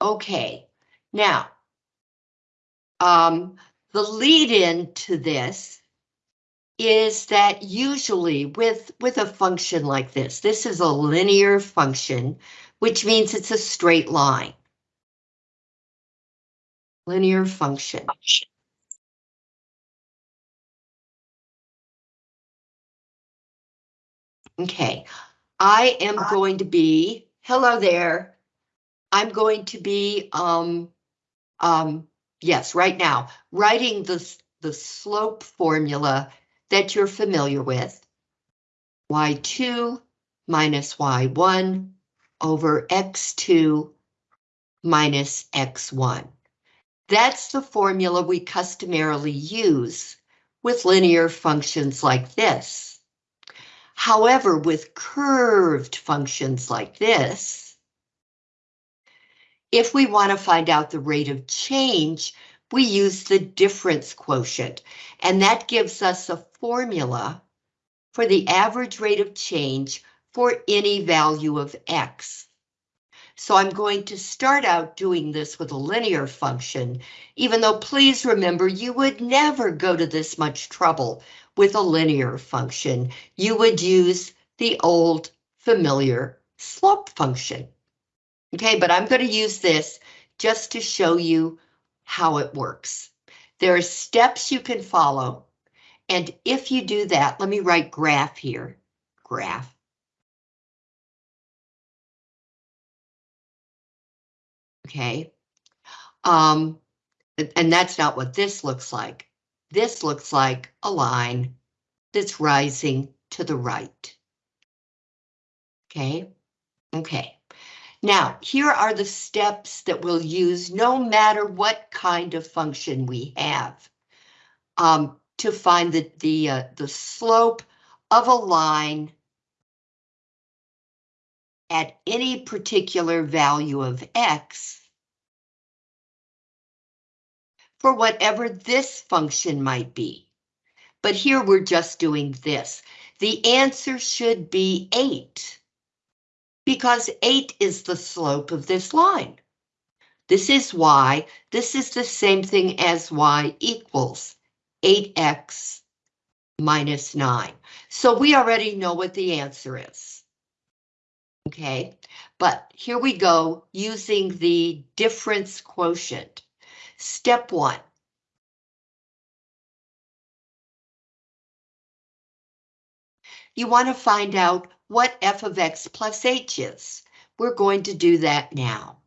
Okay, now, um, the lead in to this is that usually with, with a function like this, this is a linear function, which means it's a straight line. Linear function. Okay, I am going to be, hello there. I'm going to be, um, um, yes, right now, writing the, the slope formula that you're familiar with. y2 minus y1 over x2 minus x1. That's the formula we customarily use with linear functions like this. However, with curved functions like this, if we want to find out the rate of change, we use the difference quotient, and that gives us a formula for the average rate of change for any value of x. So I'm going to start out doing this with a linear function, even though please remember you would never go to this much trouble with a linear function, you would use the old familiar slope function. Okay, but I'm going to use this just to show you how it works. There are steps you can follow, and if you do that, let me write graph here, graph. Okay, um, and that's not what this looks like. This looks like a line that's rising to the right. Okay, okay. Now, here are the steps that we'll use no matter what kind of function we have um, to find the, the, uh, the slope of a line at any particular value of x for whatever this function might be. But here we're just doing this. The answer should be 8, because 8 is the slope of this line. This is y. This is the same thing as y equals 8x minus 9. So we already know what the answer is. Okay, but here we go using the difference quotient. Step one. You want to find out what f of x plus h is. We're going to do that now.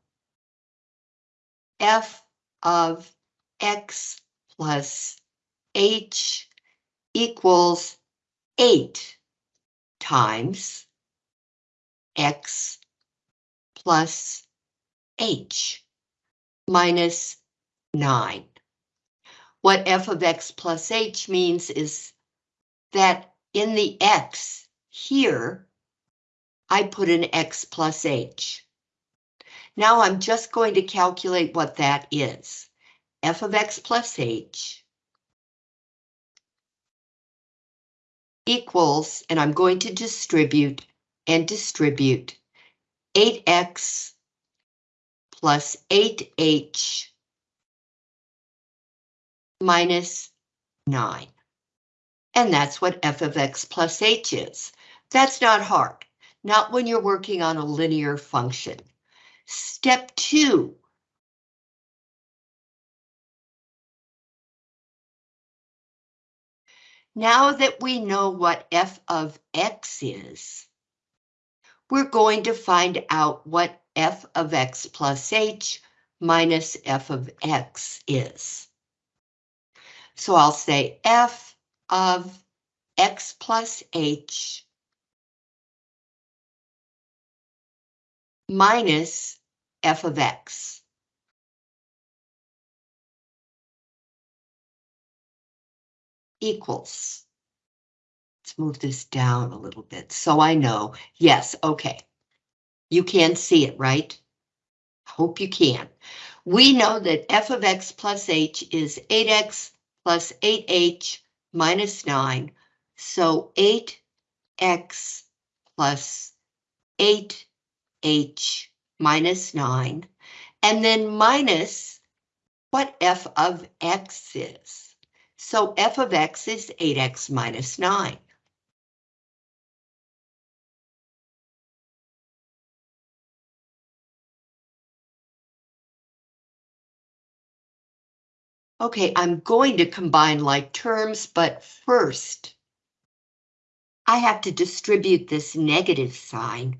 f of x plus h equals 8 times x plus h minus 9. What f of x plus h means is that in the x here, I put an x plus h. Now I'm just going to calculate what that is. f of x plus h equals, and I'm going to distribute and distribute 8x plus 8h minus 9. And that's what f of x plus h is. That's not hard, not when you're working on a linear function. Step two. Now that we know what f of x is, we're going to find out what f of x plus h minus f of x is. So I'll say f of x plus h minus f of x. Equals. Let's move this down a little bit so I know. Yes, okay. You can see it, right? I Hope you can. We know that f of x plus h is 8x plus 8h minus 9. So 8x plus 8h minus 9. and then minus what f of x is. So f of x is 8x minus 9. Okay, I'm going to combine like terms, but first, I have to distribute this negative sign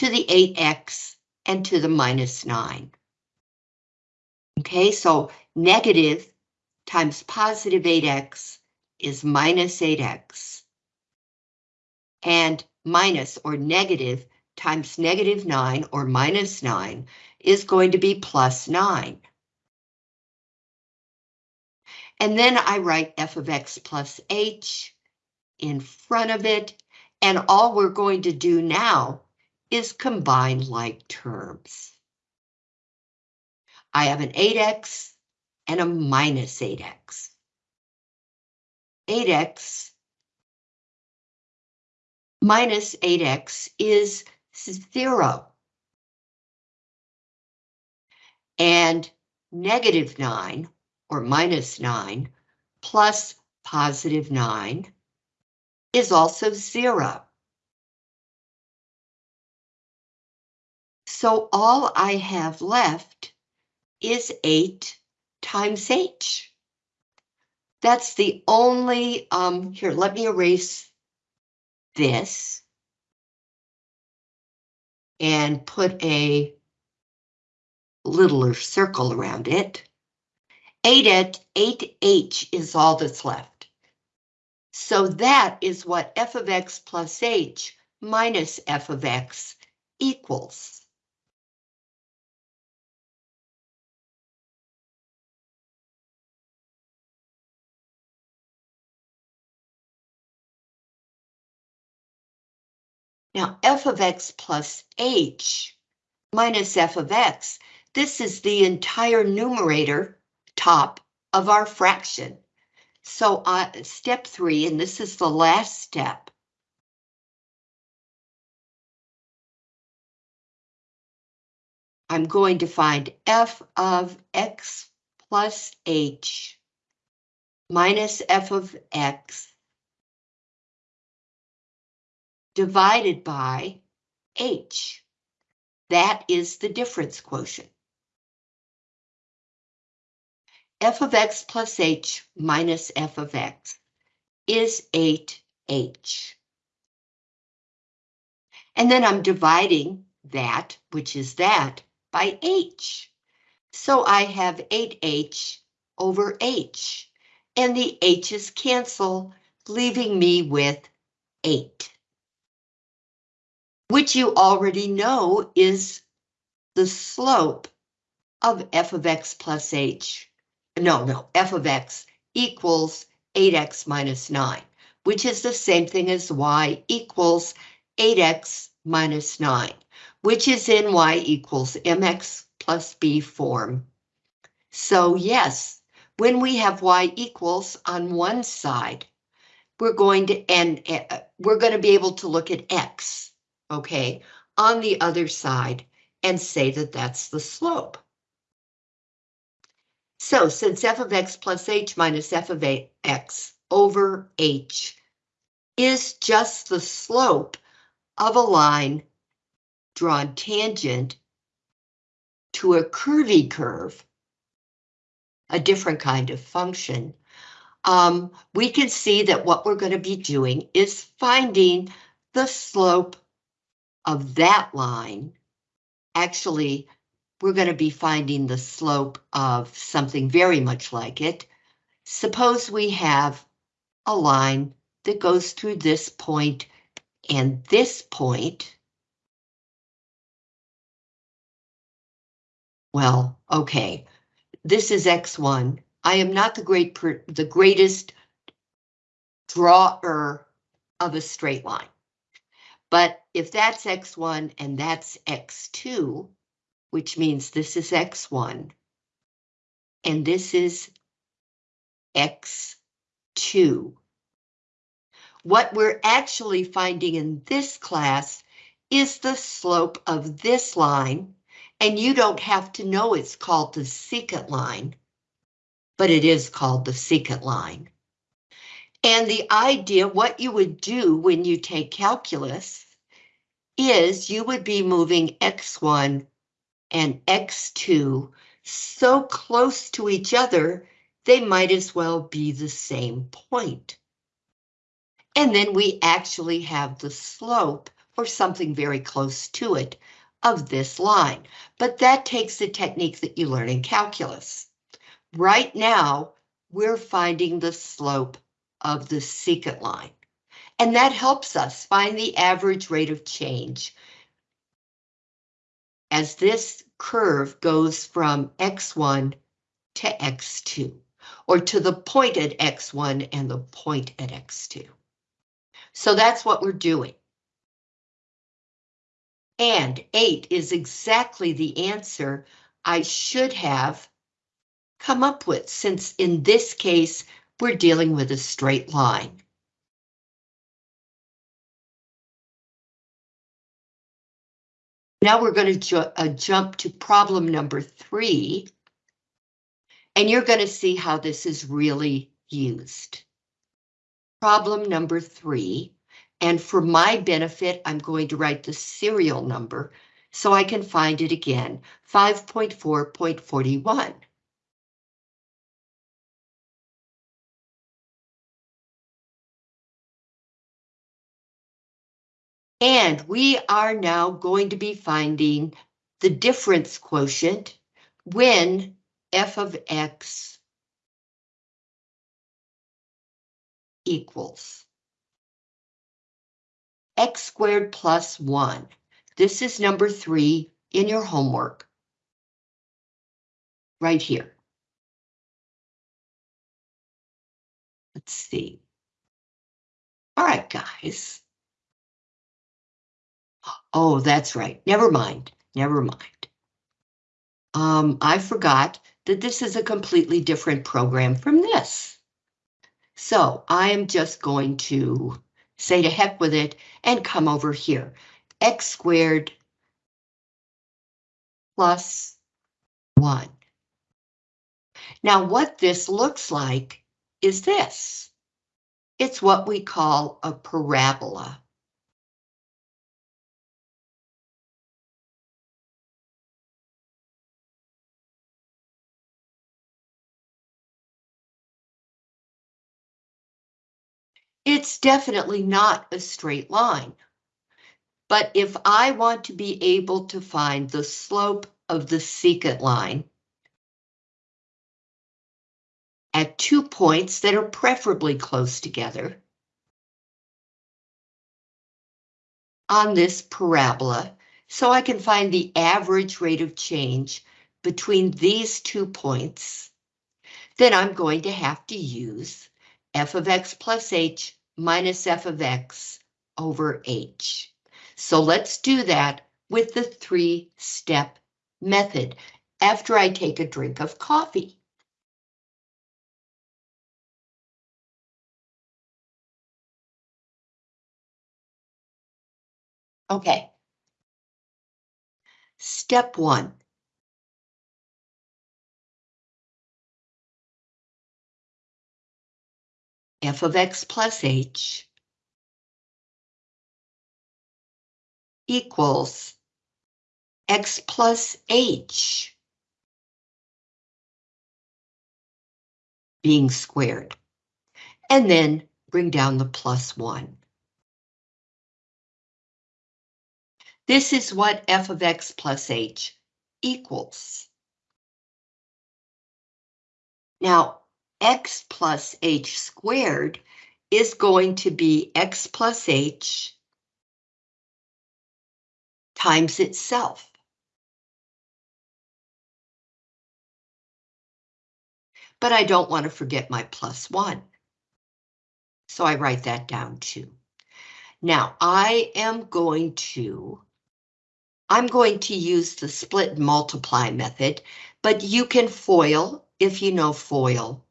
to the 8x and to the minus 9. Okay, so negative times positive 8x is minus 8x. And minus or negative times negative 9 or minus 9 is going to be plus 9. And then I write f of x plus h in front of it. And all we're going to do now is combine like terms. I have an 8x and a minus 8x. 8x minus 8x is 0. And negative 9 or minus 9 plus positive 9 is also 0. So all I have left is 8 times h. That's the only, um, here, let me erase this and put a littler circle around it. 8 at 8h is all that's left. So that is what f of x plus h minus f of x equals. Now f of x plus h minus f of x, this is the entire numerator top of our fraction. So uh, step three, and this is the last step. I'm going to find f of x plus h minus f of x divided by h. That is the difference quotient f of x plus h minus f of x is 8h. And then I'm dividing that, which is that, by h. So I have 8h over h, and the h's cancel, leaving me with 8. Which you already know is the slope of f of x plus h no, no, f of x equals 8x minus 9, which is the same thing as y equals 8x minus 9, which is in y equals mx plus b form. So yes, when we have y equals on one side, we're going to and uh, we're going to be able to look at x, okay, on the other side and say that that's the slope. So since f of x plus h minus f of x over h is just the slope of a line drawn tangent to a curvy curve, a different kind of function, um, we can see that what we're going to be doing is finding the slope of that line, actually we're going to be finding the slope of something very much like it. Suppose we have a line that goes through this point and this point. Well, okay, this is X1. I am not the great the greatest drawer of a straight line. But if that's X1 and that's X2, which means this is X1 and this is X2. What we're actually finding in this class is the slope of this line And you don't have to know it's called the secant line, but it is called the secant line. And the idea, what you would do when you take calculus, is you would be moving x1 and x2 so close to each other, they might as well be the same point. And then we actually have the slope, or something very close to it, of this line. But that takes the technique that you learn in calculus. Right now, we're finding the slope of the secant line. And that helps us find the average rate of change as this curve goes from x1 to x2, or to the point at x1 and the point at x2. So that's what we're doing. And 8 is exactly the answer I should have come up with, since in this case, we're dealing with a straight line. Now we're going to ju uh, jump to problem number three. And you're going to see how this is really used. Problem number three. And for my benefit, I'm going to write the serial number so I can find it again, 5.4.41. And we are now going to be finding the difference quotient when f of x equals x squared plus 1. This is number 3 in your homework. Right here. Let's see. All right, guys. Oh, that's right. Never mind. Never mind. Um, I forgot that this is a completely different program from this. So I am just going to say to heck with it and come over here. X squared plus one. Now what this looks like is this. It's what we call a parabola. It's definitely not a straight line. But if I want to be able to find the slope of the secant line at two points that are preferably close together on this parabola, so I can find the average rate of change between these two points, then I'm going to have to use f of x plus h minus f of x over h. So let's do that with the three-step method after I take a drink of coffee. Okay. Step one. F of x plus h equals x plus h being squared, and then bring down the plus one. This is what f of x plus h equals. Now, x plus h squared is going to be x plus h times itself. But I don't want to forget my plus one. So I write that down too. Now I am going to, I'm going to use the split multiply method, but you can FOIL if you know FOIL.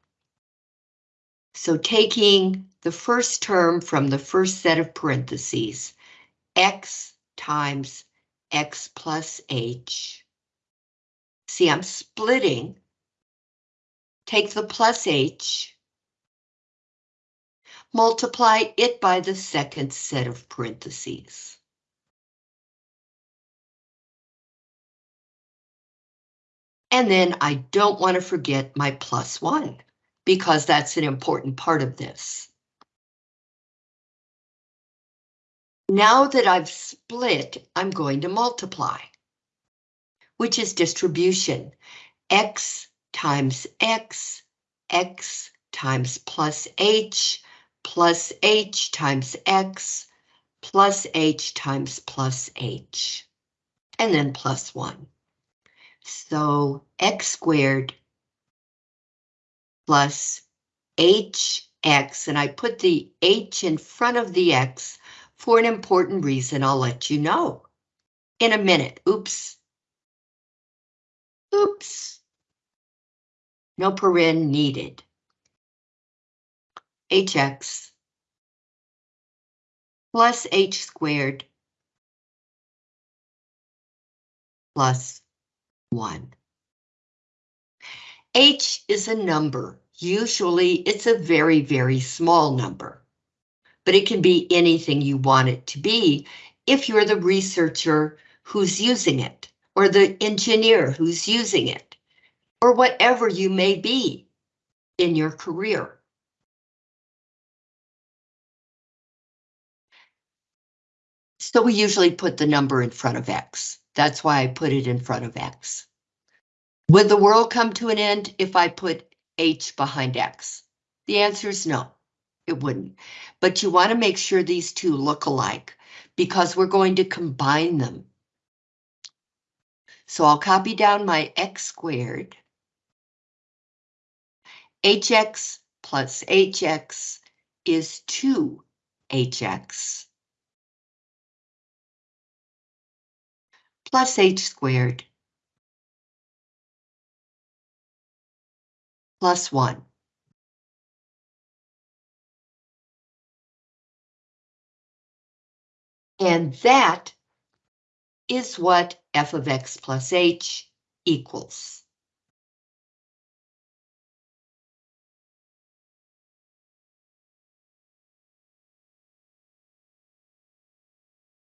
So taking the first term from the first set of parentheses, x times x plus h See, I'm splitting. Take the plus h, multiply it by the second set of parentheses. And then I don't want to forget my plus one, because that's an important part of this. Now that I've split, I'm going to multiply, which is distribution. X times X, X times plus H, plus H times X, plus H times plus H, and then plus one. So X squared plus HX, and I put the H in front of the X for an important reason I'll let you know in a minute. Oops. Oops. No paren needed. hx plus h squared plus 1. H is a number. Usually it's a very, very small number but it can be anything you want it to be if you're the researcher who's using it, or the engineer who's using it, or whatever you may be in your career. So we usually put the number in front of X. That's why I put it in front of X. Would the world come to an end if I put H behind X? The answer is no it wouldn't. But you want to make sure these two look alike because we're going to combine them. So I'll copy down my x squared. hx plus hx is 2hx. Plus h squared. Plus 1. And that is what f of x plus h equals.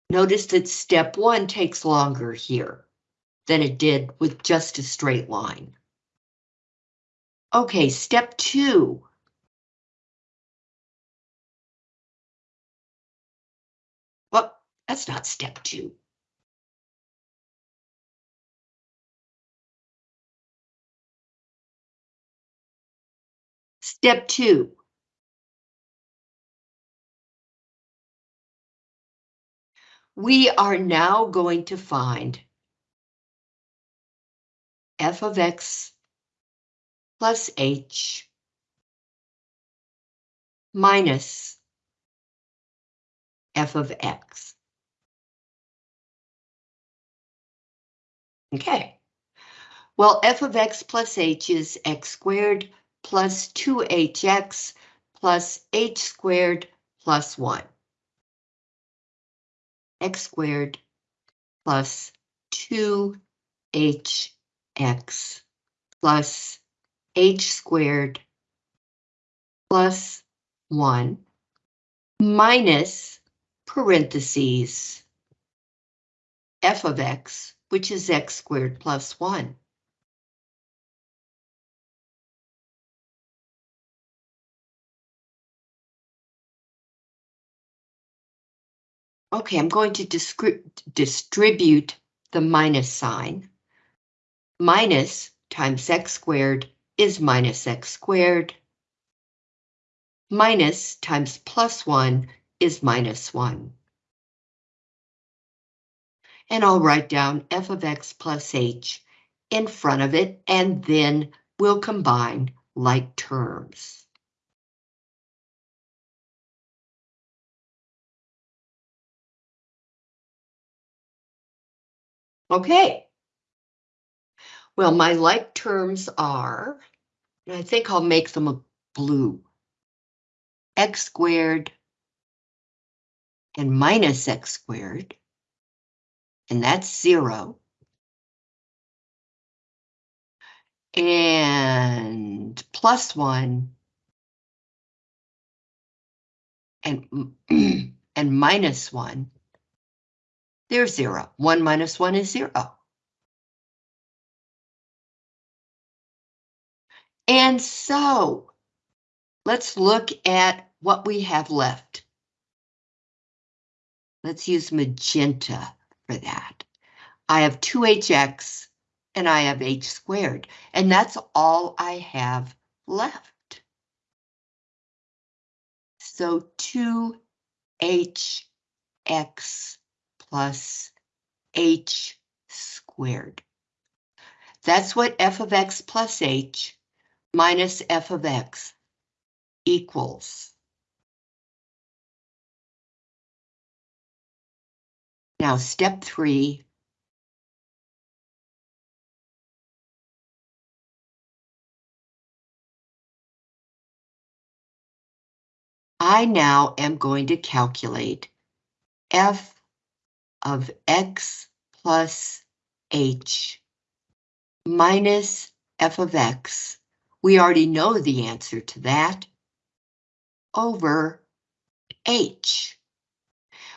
Notice that step one takes longer here than it did with just a straight line. Okay, step two Well, That's not step two. Step two. We are now going to find f of x plus h minus f of x. Okay. Well, f of x plus h is x squared plus 2hx plus h squared plus 1. x squared plus 2hx plus h squared plus 1 minus parentheses f of x which is x squared plus 1. Okay, I'm going to distribute the minus sign. Minus times x squared is minus x squared. Minus times plus 1 is minus 1 and I'll write down f of x plus h in front of it, and then we'll combine like terms. Okay. Well, my like terms are, and I think I'll make them a blue, x squared and minus x squared and that's zero. and plus one and, and minus one, they're zero. One minus one is zero. And so let's look at what we have left. Let's use magenta for that. I have 2hx and I have h squared, and that's all I have left. So 2hx plus h squared. That's what f of x plus h minus f of x equals. Now step three. I now am going to calculate f of x plus h minus f of x we already know the answer to that. Over h.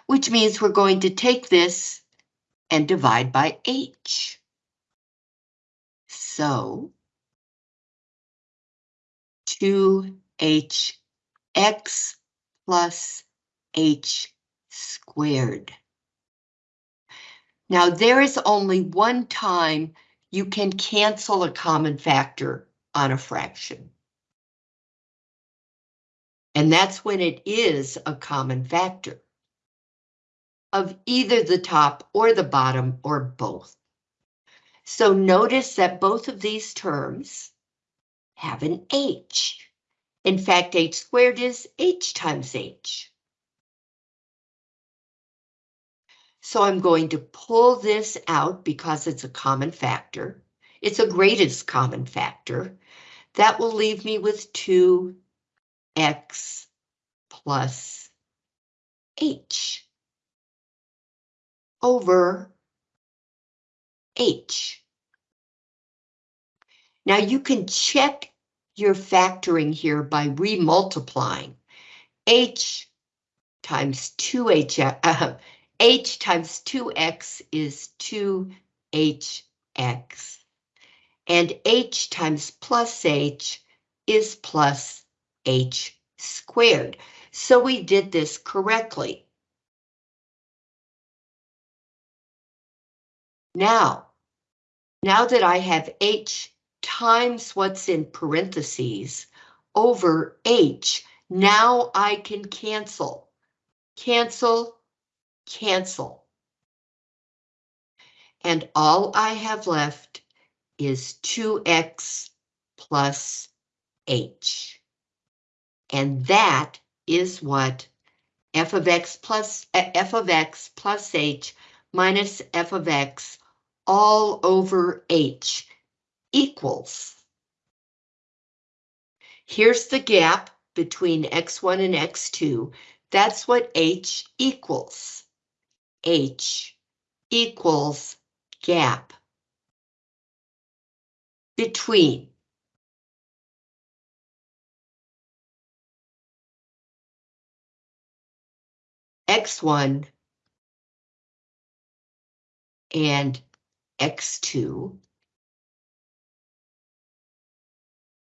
Which means we're going to take this and divide by h. So 2hx plus h squared. Now there is only one time you can cancel a common factor on a fraction. And that's when it is a common factor of either the top or the bottom or both. So notice that both of these terms have an h. In fact, h squared is h times h. So I'm going to pull this out because it's a common factor. It's a greatest common factor. That will leave me with 2x plus h over h. Now you can check your factoring here by remultiplying h times 2h, uh, h times 2x is 2hx and h times plus h is plus h squared. So we did this correctly. Now, now that I have h times what's in parentheses over h, now I can cancel. Cancel, cancel. And all I have left is 2x plus h. And that is what f of x plus uh, f of x plus h minus f of x all over h equals. Here's the gap between x1 and x2. That's what h equals. h equals gap between x1 and x2.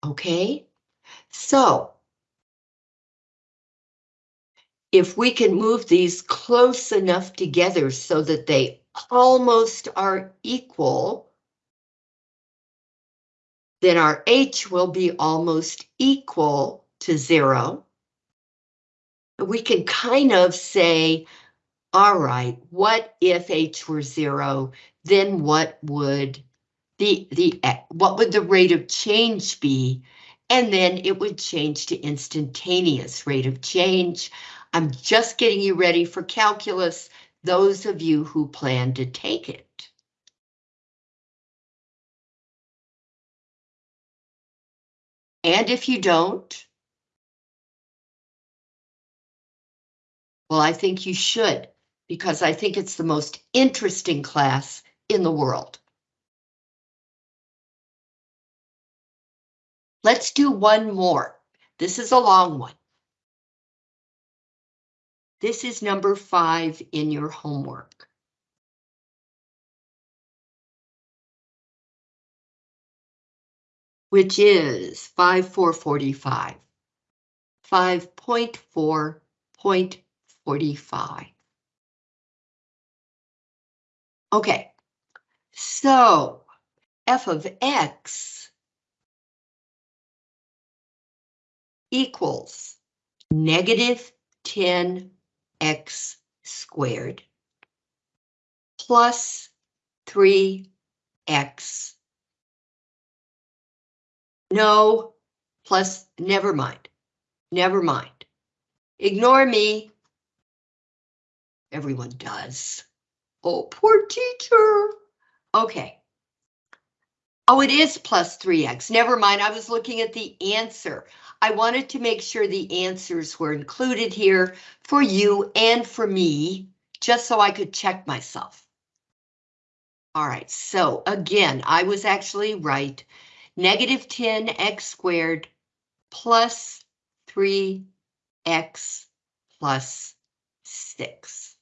Okay, so if we can move these close enough together so that they almost are equal, then our h will be almost equal to zero. We can kind of say, all right, what if h were zero? Then what would the, the what would the rate of change be? And then it would change to instantaneous rate of change. I'm just getting you ready for calculus, those of you who plan to take it. And if you don't, well, I think you should, because I think it's the most interesting class in the world. Let's do one more. This is a long one. This is number five in your homework. Which is 5445. 5.4.45. Okay, so f of x equals negative 10 x squared plus 3x. No, plus, never mind. Never mind. Ignore me. Everyone does. Oh, poor teacher. Okay. Oh, it is plus 3x. Never mind, I was looking at the answer. I wanted to make sure the answers were included here for you and for me, just so I could check myself. All right, so again, I was actually right. Negative 10x squared plus 3x plus 6.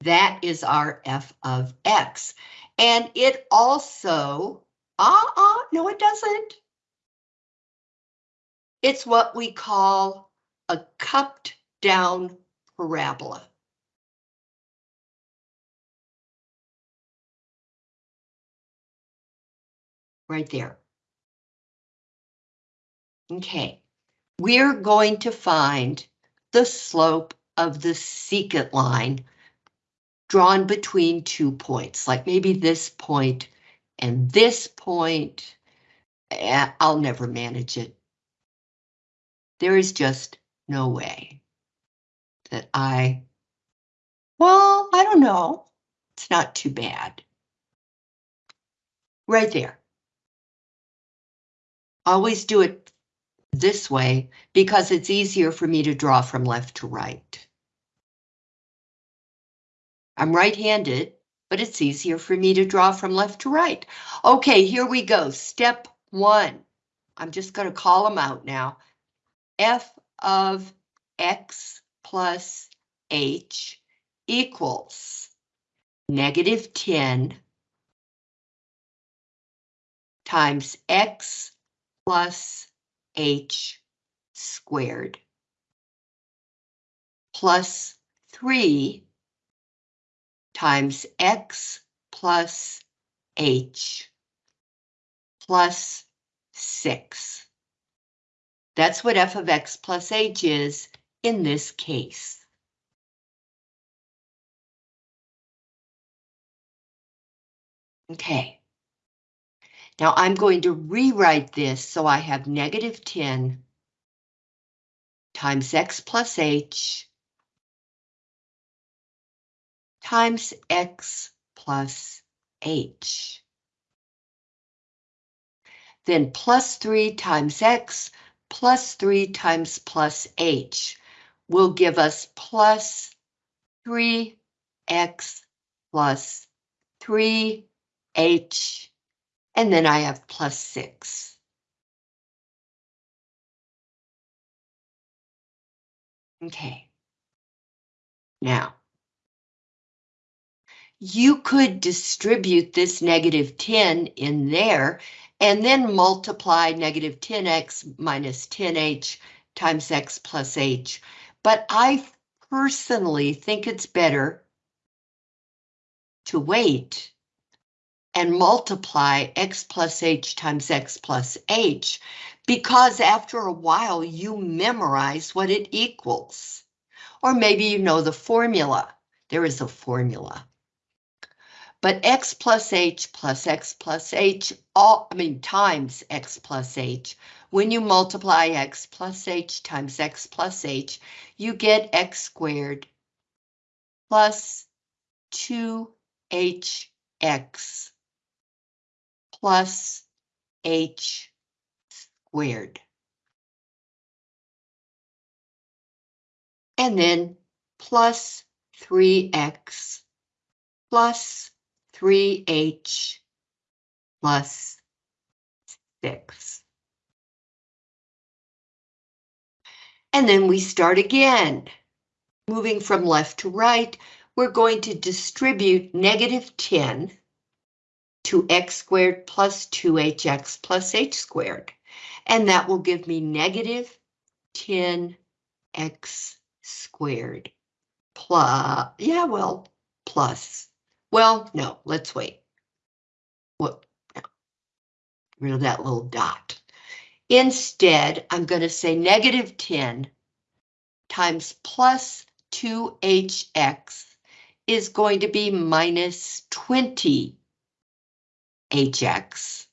That is our f of x. And it also, uh-uh, no it doesn't. It's what we call a cupped down parabola. Right there. Okay, we're going to find the slope of the secant line drawn between two points, like maybe this point and this point. Eh, I'll never manage it. There is just no way that I, well, I don't know. It's not too bad. Right there. Always do it this way because it's easier for me to draw from left to right. I'm right-handed, but it's easier for me to draw from left to right. Okay, here we go. Step one. I'm just going to call them out now f of x plus h equals negative 10 times x plus h squared plus 3 times x plus h plus 6. That's what f of x plus h is in this case. Okay. Now I'm going to rewrite this so I have negative 10 times x plus h times x plus h. Then plus 3 times x plus 3 times plus h will give us plus 3x plus 3h, and then I have plus 6. Okay. Now, you could distribute this negative 10 in there and then multiply negative 10x minus 10h times x plus h. But I personally think it's better to wait and multiply x plus h times x plus h, because after a while you memorize what it equals. Or maybe you know the formula. There is a formula. But x plus h plus x plus h, all, I mean times x plus h, when you multiply x plus h times x plus h, you get x squared plus 2hx plus h squared. And then plus 3x plus 3h plus 6. And then we start again. Moving from left to right, we're going to distribute negative 10 to x squared plus 2hx plus h squared. And that will give me negative 10x squared plus, yeah, well, plus. Well, no, let's wait. What? No. Rid of that little dot. Instead, I'm going to say negative 10 times plus 2hx is going to be minus 20 hx.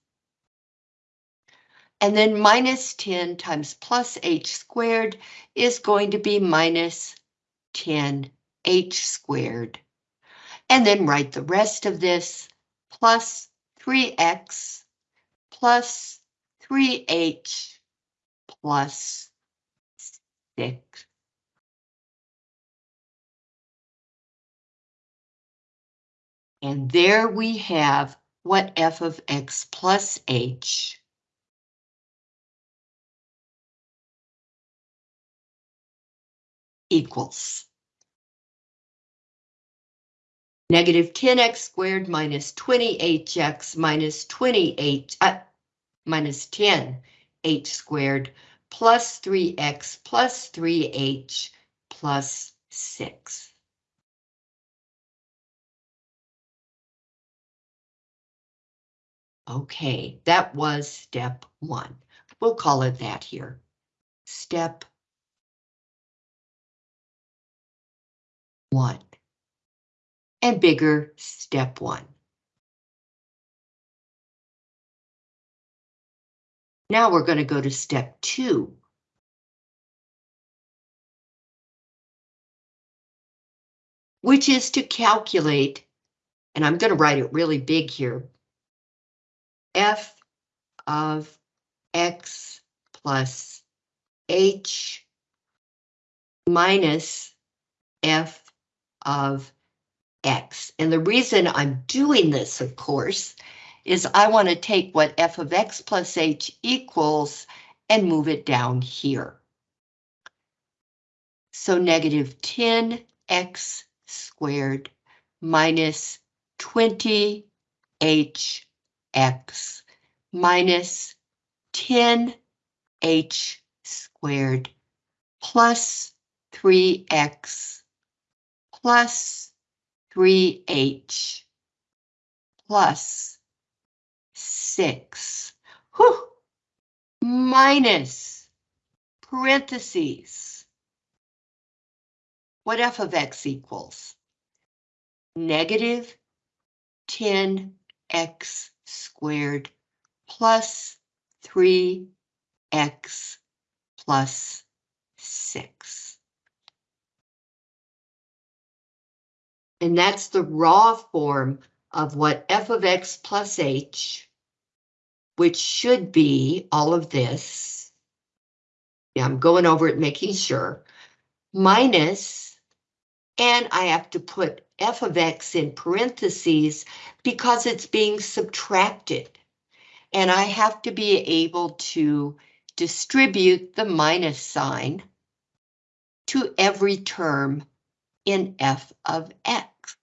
And then minus 10 times plus h squared is going to be minus 10 h squared. And then write the rest of this plus 3x plus 3h plus 6. And there we have what f of x plus h equals. Negative 10x squared minus 20hx minus 28, uh, minus 10 h squared plus 3x plus 3h plus 6. Okay, that was step one. We'll call it that here. Step one. And bigger, step one. Now we're going to go to step two. Which is to calculate, and I'm going to write it really big here, f of x plus h minus f of x. And the reason I'm doing this, of course, is I want to take what f of x plus h equals and move it down here. So negative 10x squared minus 20h x minus 10h squared plus 3x plus 3h plus 6. Whew! Minus parentheses. What f of x equals? Negative 10x squared plus 3x plus 6. And that's the raw form of what f of x plus h, which should be all of this. Yeah, I'm going over it, making sure, minus, and I have to put f of x in parentheses because it's being subtracted. And I have to be able to distribute the minus sign to every term in f of x.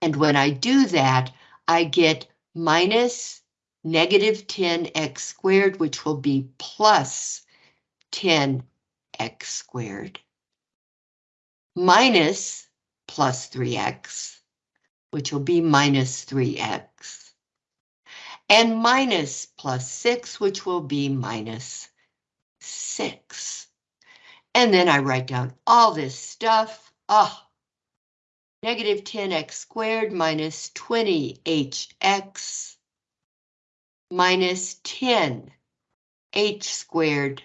And when I do that, I get minus negative 10x squared, which will be plus 10 x squared minus plus 3x, which will be minus 3x, and minus plus 6, which will be minus 6. And then I write down all this stuff. Oh, negative 10x squared minus 20hx minus 10 h squared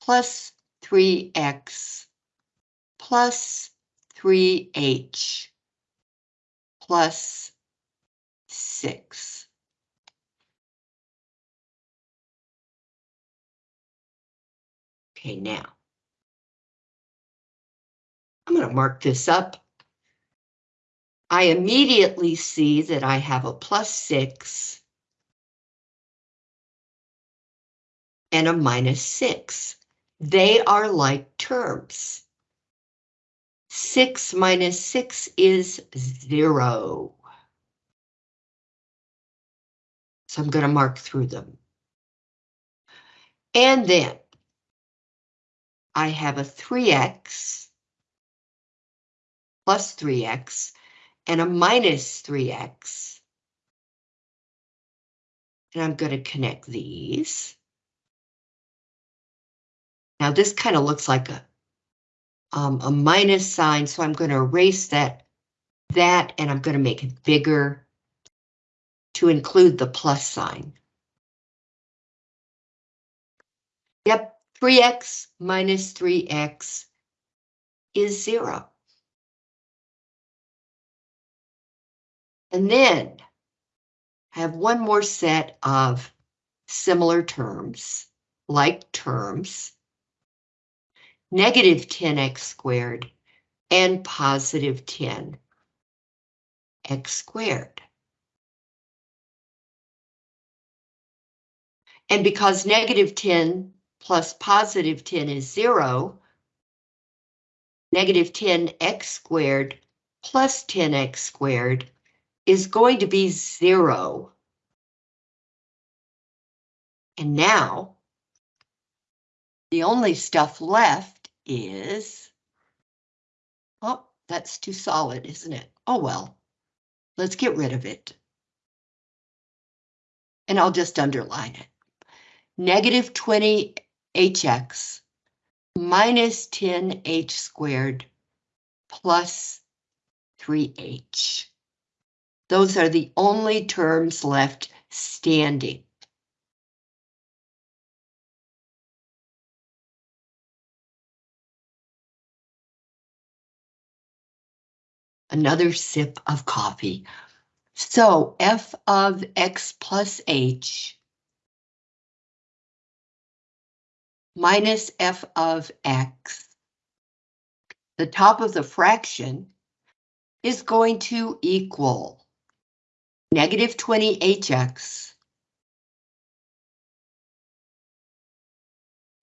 plus 3x plus 3h plus 6. Okay, now. I'm going to mark this up. I immediately see that I have a plus 6 and a minus 6. They are like terms. 6 minus 6 is 0. So I'm going to mark through them. And then I have a 3x plus 3x and a minus 3x. And I'm going to connect these. Now this kind of looks like a, um, a minus sign, so I'm going to erase that, that, and I'm going to make it bigger to include the plus sign. Yep, 3x minus 3x is zero. And then I have one more set of similar terms, like terms, negative 10x squared and positive 10x squared. And because negative 10 plus positive 10 is zero, negative 10x squared plus 10x squared is going to be zero. And now, the only stuff left is, oh, that's too solid, isn't it? Oh, well, let's get rid of it. And I'll just underline it. Negative 20 hx minus 10h squared plus 3h. Those are the only terms left standing. Another sip of coffee. So f of x plus h minus f of x. The top of the fraction is going to equal negative 20hx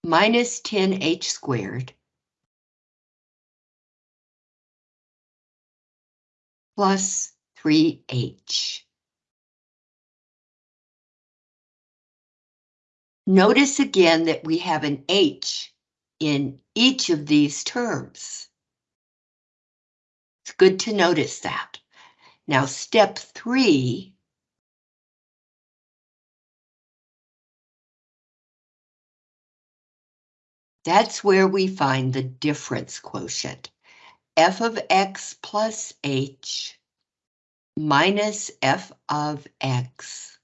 minus 10h squared plus 3h. Notice again that we have an h in each of these terms. It's good to notice that. Now step three. That's where we find the difference quotient. F of x plus h minus f of x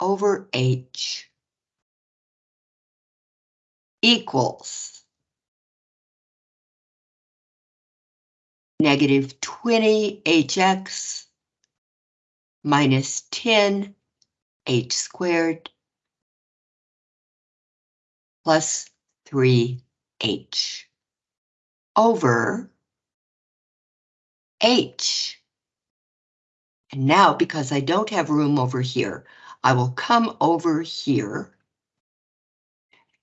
over h equals negative 20 hx minus 10 h squared plus 3h over h. And now, because I don't have room over here, I will come over here.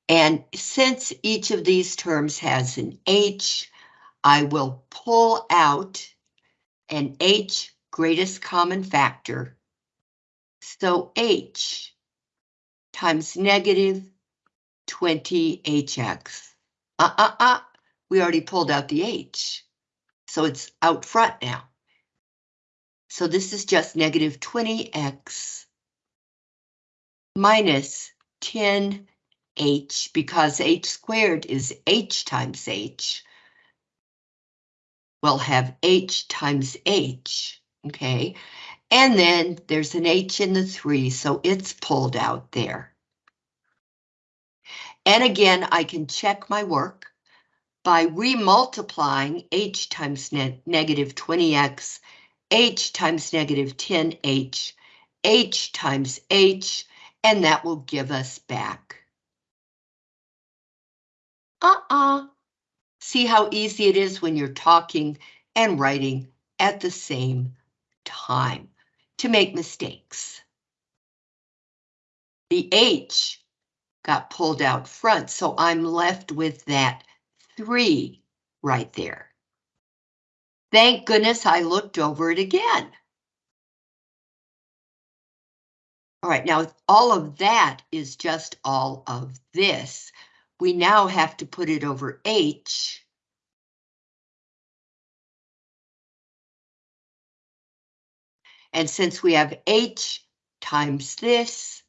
And since each of these terms has an h, I will pull out an H greatest common factor. So H times negative 20HX. Uh-uh-uh, we already pulled out the H. So it's out front now. So this is just negative 20X minus 10H because H squared is H times H we'll have h times h, okay? And then there's an h in the 3, so it's pulled out there. And again, I can check my work by remultiplying h times ne negative 20x, h times negative 10h, h times h, and that will give us back. Uh-uh. See how easy it is when you're talking and writing at the same time to make mistakes. The H got pulled out front, so I'm left with that three right there. Thank goodness I looked over it again. All right, now all of that is just all of this. We now have to put it over H. And since we have H times this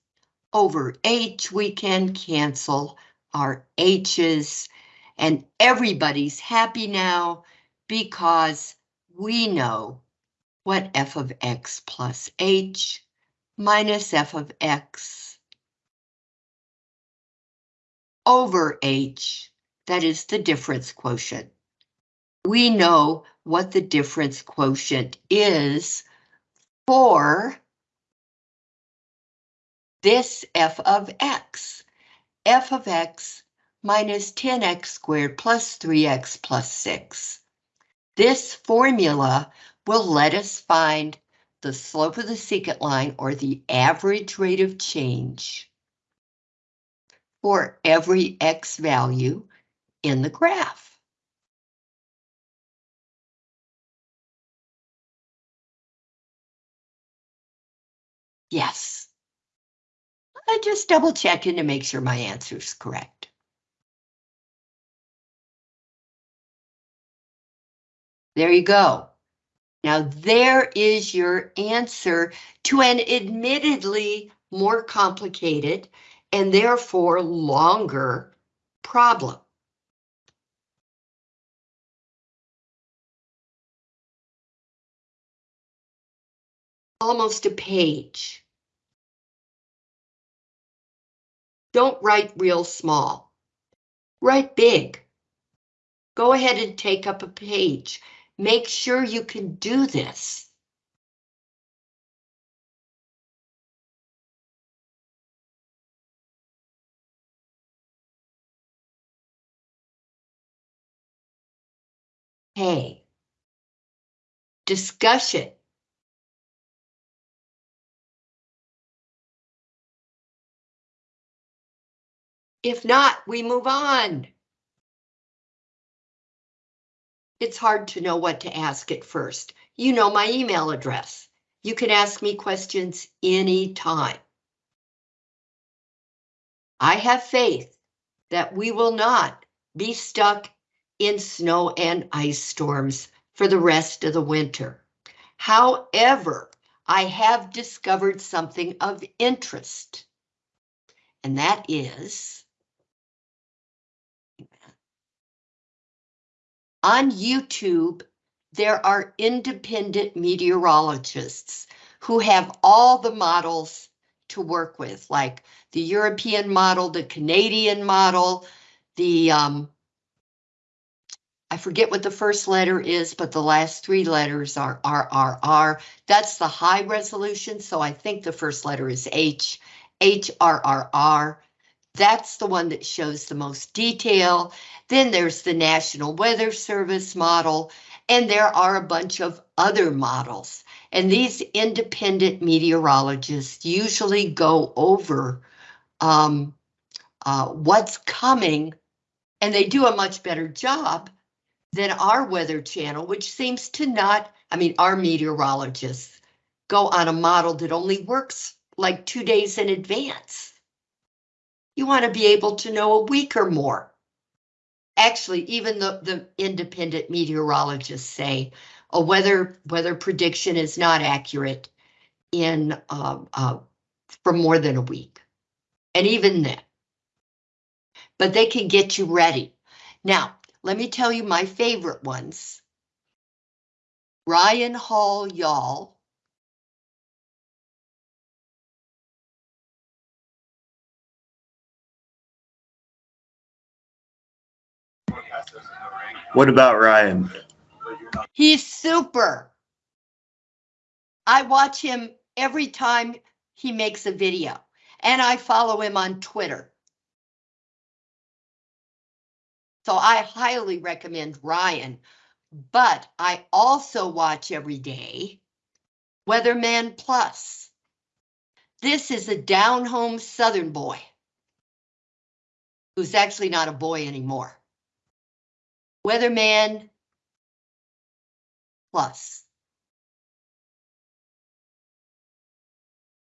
over H, we can cancel our H's and everybody's happy now because we know what f of x plus h minus f of x over h, that is the difference quotient. We know what the difference quotient is for this f of x. f of x minus 10x squared plus 3x plus 6. This formula will let us find the slope of the secant line or the average rate of change for every x value in the graph. Yes. I just double checking to make sure my answer is correct. There you go. Now there is your answer to an admittedly more complicated and therefore longer problem. almost a page. Don't write real small. Write big. Go ahead and take up a page. Make sure you can do this. Hey. Discussion. If not, we move on. It's hard to know what to ask at first. You know my email address. You can ask me questions anytime. I have faith that we will not be stuck in snow and ice storms for the rest of the winter. However, I have discovered something of interest, and that is On YouTube, there are independent meteorologists who have all the models to work with, like the European model, the Canadian model, the, um, I forget what the first letter is, but the last three letters are RRR. That's the high resolution, so I think the first letter is H, HRRR. That's the one that shows the most detail. Then there's the National Weather Service model, and there are a bunch of other models. And these independent meteorologists usually go over um, uh, what's coming, and they do a much better job than our Weather Channel, which seems to not, I mean, our meteorologists go on a model that only works like two days in advance. You want to be able to know a week or more actually, even the, the independent meteorologists say a weather weather prediction is not accurate in uh, uh, for more than a week. And even then, but they can get you ready. Now, let me tell you my favorite ones. Ryan Hall Y'all What about Ryan? He's super. I watch him every time he makes a video, and I follow him on Twitter. So I highly recommend Ryan, but I also watch every day Weatherman Plus. This is a down home Southern boy. who's actually not a boy anymore. Weatherman plus.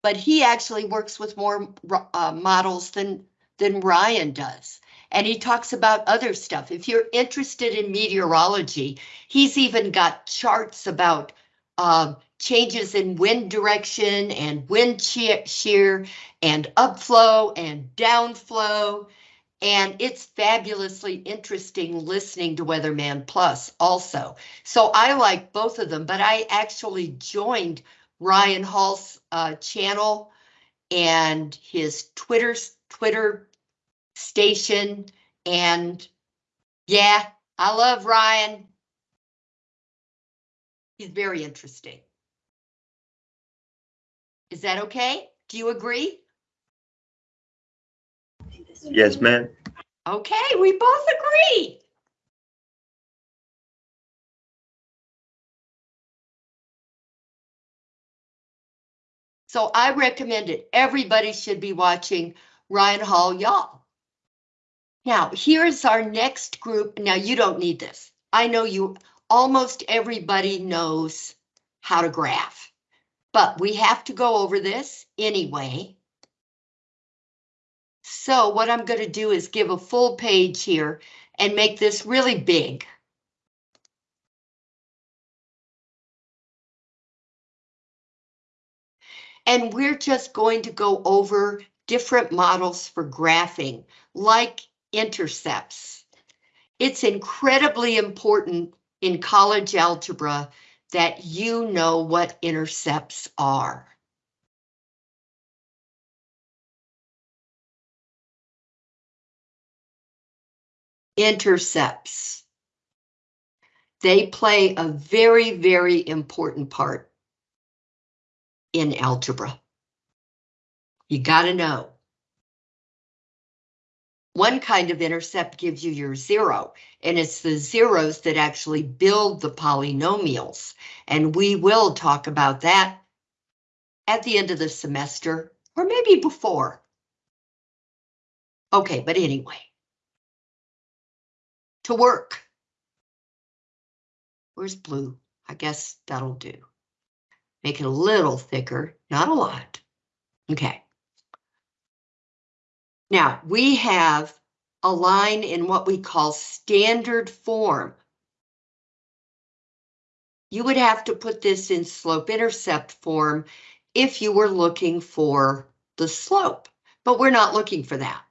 But he actually works with more uh, models than, than Ryan does. And he talks about other stuff. If you're interested in meteorology, he's even got charts about uh, changes in wind direction and wind shear and upflow and downflow. And it's fabulously interesting listening to Weatherman Plus also. So I like both of them, but I actually joined Ryan Hall's uh, channel and his Twitter Twitter station. And yeah, I love Ryan. He's very interesting. Is that okay? Do you agree? Yes, ma'am. Okay, we both agree. So I recommend it. Everybody should be watching Ryan Hall, y'all. Now, here's our next group. Now, you don't need this. I know you, almost everybody knows how to graph, but we have to go over this anyway. So what I'm going to do is give a full page here and make this really big. And we're just going to go over different models for graphing, like intercepts. It's incredibly important in college algebra that you know what intercepts are. Intercepts. They play a very, very important part in algebra. You got to know. One kind of intercept gives you your zero, and it's the zeros that actually build the polynomials. And we will talk about that at the end of the semester, or maybe before. Okay, but anyway. To work. Where's blue? I guess that'll do. Make it a little thicker, not a lot. Okay. Now, we have a line in what we call standard form. You would have to put this in slope-intercept form if you were looking for the slope, but we're not looking for that.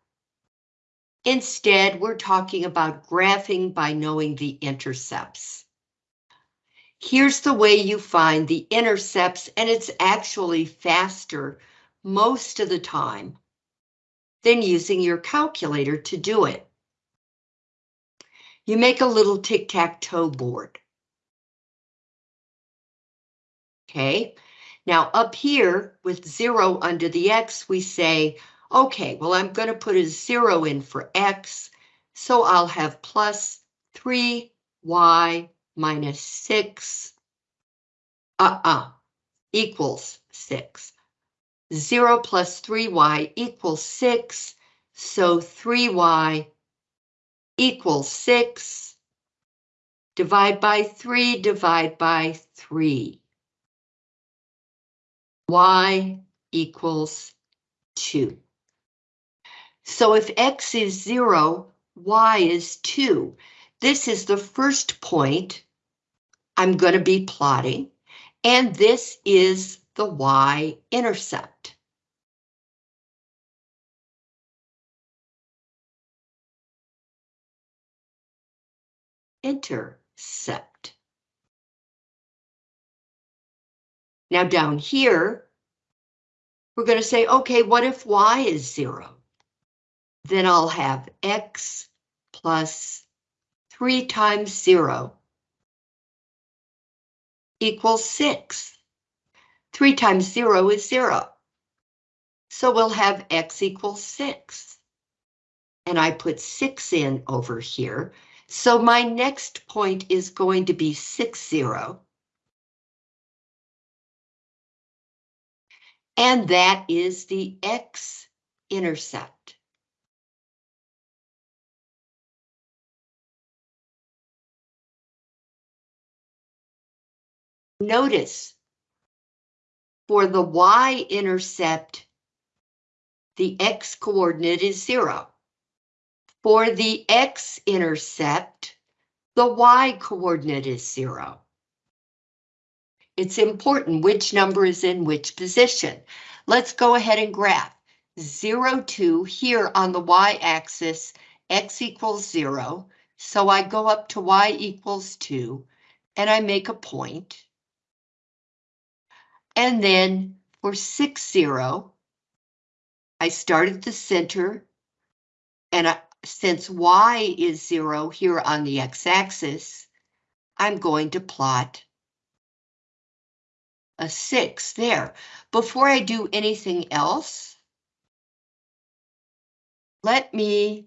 Instead, we're talking about graphing by knowing the intercepts. Here's the way you find the intercepts, and it's actually faster most of the time than using your calculator to do it. You make a little tic-tac-toe board. Okay, now up here with zero under the X, we say, okay, well, I'm going to put a zero in for X, so I'll have plus 3Y minus 6, uh-uh, equals 6. 0 plus 3y equals 6, so 3y equals 6. Divide by 3, divide by 3. y equals 2. So if x is 0, y is 2. This is the first point I'm going to be plotting, and this is the y-intercept. Intercept. Now down here, we're going to say, okay, what if y is zero? Then I'll have x plus 3 times 0 equals 6. 3 times 0 is 0. So we'll have x equals 6. And I put 6 in over here. So my next point is going to be 6, 0. And that is the x-intercept. Notice, for the y-intercept, the x-coordinate is zero. For the x-intercept, the y-coordinate is zero. It's important which number is in which position. Let's go ahead and graph. 0, 2 here on the y-axis, x equals 0. So I go up to y equals 2, and I make a point. And then for 6, 0, I start at the center, and I, since y is 0 here on the x-axis, I'm going to plot a 6 there. Before I do anything else, let me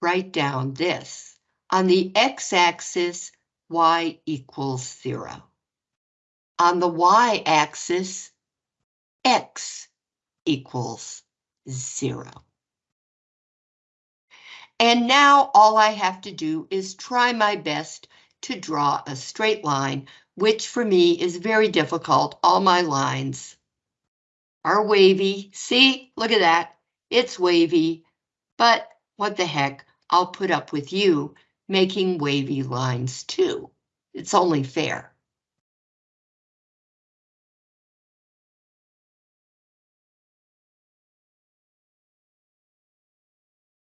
write down this. On the x-axis, y equals 0. On the y-axis, x equals 0. And now all I have to do is try my best to draw a straight line, which for me is very difficult. All my lines are wavy. See, look at that. It's wavy, but what the heck, I'll put up with you making wavy lines too. It's only fair.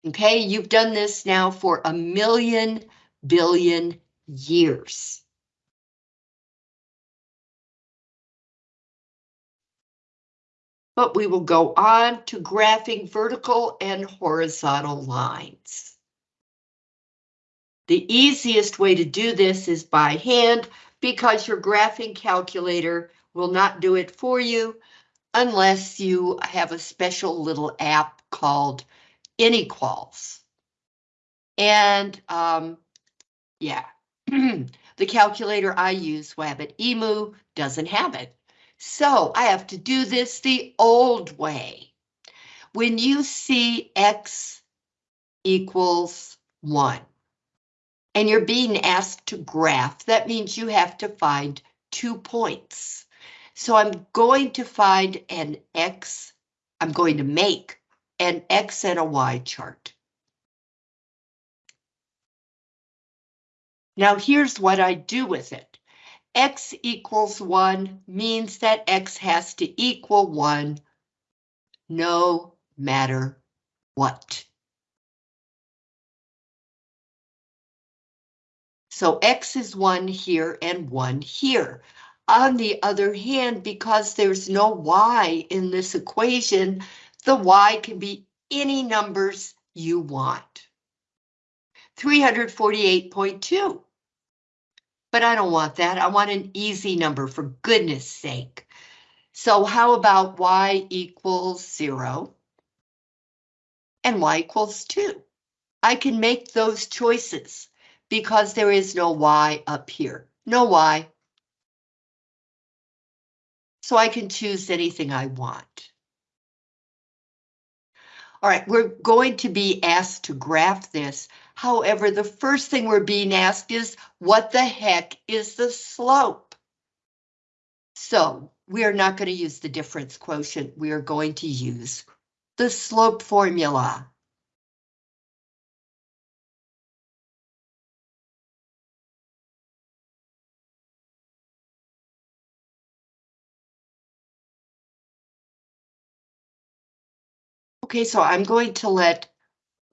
Okay, you've done this now for a million billion years. But we will go on to graphing vertical and horizontal lines. The easiest way to do this is by hand because your graphing calculator will not do it for you unless you have a special little app called Inequalz. And um, yeah, the calculator I use, Wabbitemu, doesn't have it. So I have to do this the old way. When you see X equals one, and you're being asked to graph, that means you have to find two points. So I'm going to find an X, I'm going to make an X and a Y chart. Now here's what I do with it. X equals one means that X has to equal one no matter what. So X is one here and one here. On the other hand, because there's no Y in this equation, the Y can be any numbers you want. 348.2. But I don't want that. I want an easy number for goodness sake. So how about Y equals zero? And Y equals two. I can make those choices because there is no Y up here. No Y. So I can choose anything I want. All right, we're going to be asked to graph this. However, the first thing we're being asked is, what the heck is the slope? So we are not going to use the difference quotient. We are going to use the slope formula. Okay, so I'm going to let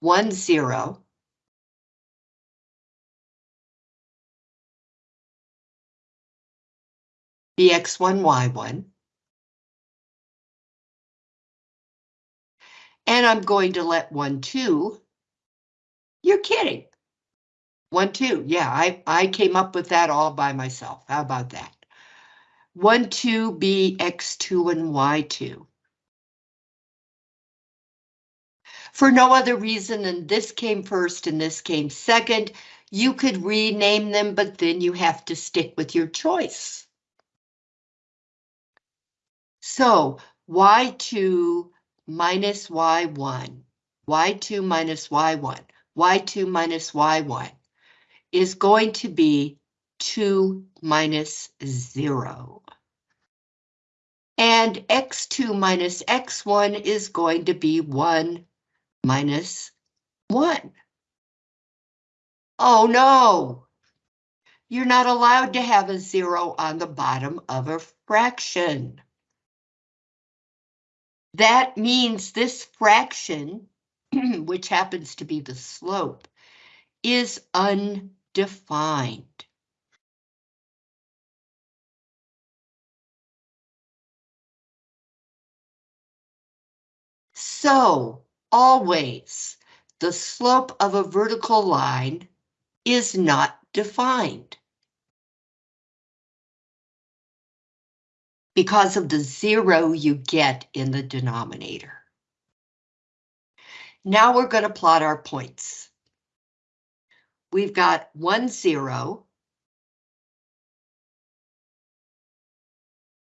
one zero be x1, y1. And I'm going to let one, two. You're kidding. One, two. Yeah, I, I came up with that all by myself. How about that? One, two be x2 and y2. For no other reason than this came first and this came second. You could rename them, but then you have to stick with your choice. So y2 minus y1, y2 minus y1, y2 minus y1 is going to be x2 minus 0. And x2 minus x1 is going to be 1 minus 1. Oh no! You're not allowed to have a zero on the bottom of a fraction. That means this fraction, which happens to be the slope, is undefined. So, always, the slope of a vertical line is not defined. Because of the zero you get in the denominator. Now we're going to plot our points. We've got one zero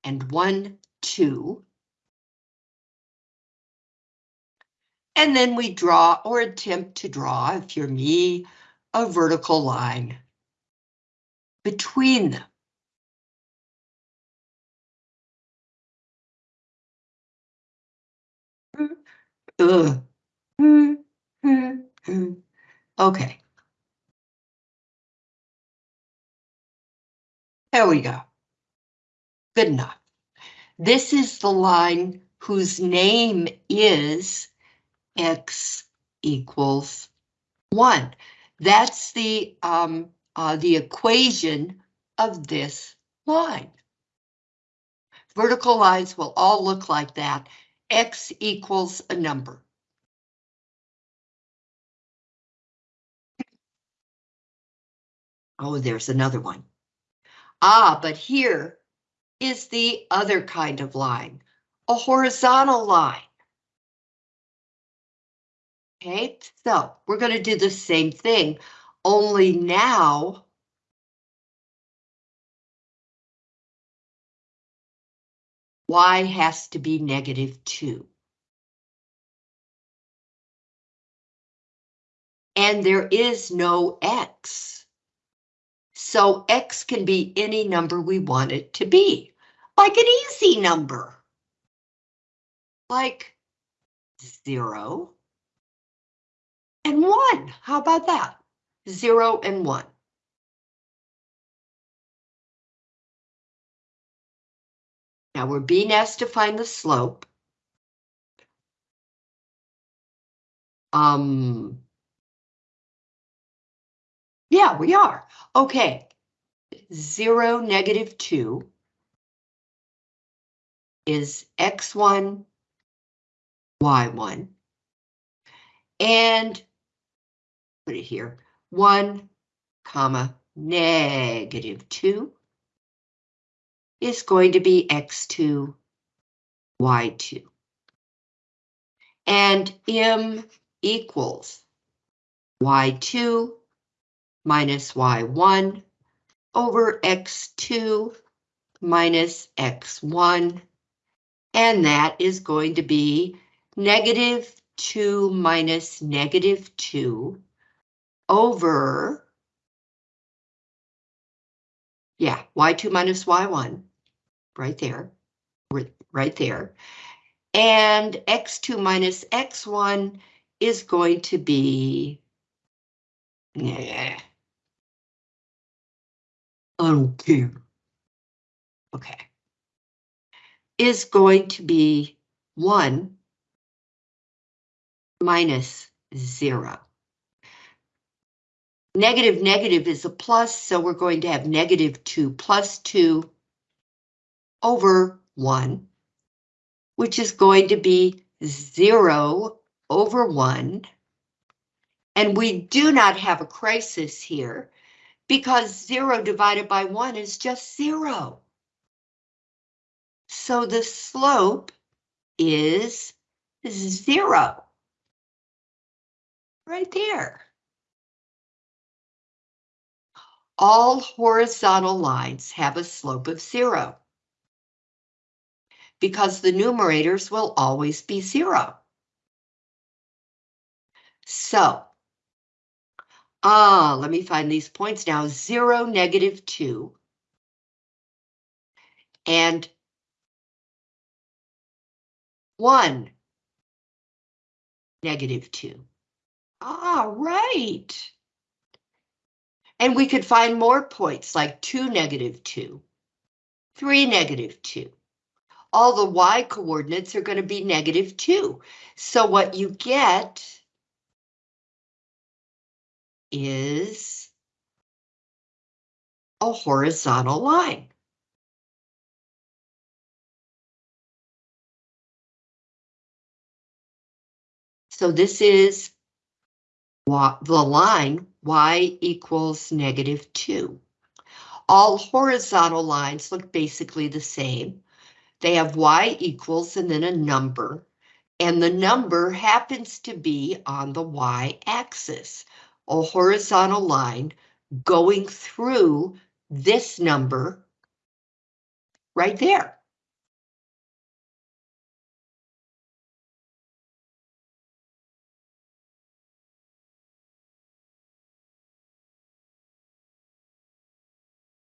and one two. And then we draw or attempt to draw, if you're me, a vertical line between them. Okay. There we go. Good enough. This is the line whose name is x equals 1. That's the, um, uh, the equation of this line. Vertical lines will all look like that. X equals a number. Oh, there's another one. Ah, but here is the other kind of line, a horizontal line. Okay, so we're going to do the same thing, only now y has to be negative 2. And there is no x. So x can be any number we want it to be, like an easy number. Like 0, and 1. How about that? 0 and 1. Now we're being asked to find the slope. Um, yeah, we are. Okay. 0, negative 2 is x1, y1. And put it here, 1 comma negative 2 is going to be x2, y2. And m equals y2 minus y1 over x2 minus x1. And that is going to be negative 2 minus negative 2 over, yeah, y2 minus y1, right there, right there. And x2 minus x1 is going to be, yeah, I don't care. Okay. Is going to be 1 minus 0. Negative negative is a plus, so we're going to have negative 2 plus 2 over 1, which is going to be 0 over 1. And we do not have a crisis here because 0 divided by 1 is just 0. So the slope is 0. Right there. All horizontal lines have a slope of zero. Because the numerators will always be zero. So, Ah, let me find these points now. Zero, negative two. And one, negative two. Ah, right. And we could find more points like two, negative two, three, negative two. All the y coordinates are going to be negative two. So what you get is a horizontal line. So this is the line y equals negative 2. All horizontal lines look basically the same. They have y equals and then a number, and the number happens to be on the y-axis, a horizontal line going through this number right there.